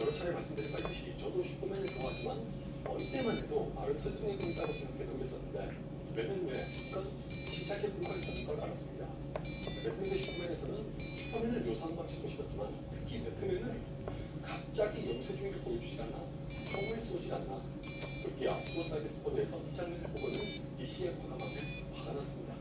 여러 차례 말씀드린 바듯이 저도 슈퍼맨을 좋아하지만 어릴 때만 해도 아름 설정이 꿈이라고 생각해 놓겠었는데 맨맨의 잠깐 시작의 불과를 찾는 걸 알았습니다. 배트맨의 슈퍼맨에서는 슈퍼맨을 묘사하는 방식도 싫었지만 특히 배트맨은 갑자기 염세주의를 보여주지 않나 총을 쏘지 않나 그렇게 앞서서 사이드 스포드에서 이 장면을 보고는 DC의 과감함에 화가 났습니다.